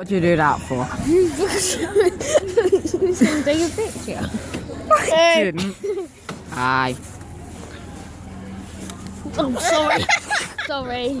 What do you do that for? To Take a picture. I Didn't. Aye. sorry. sorry. sorry.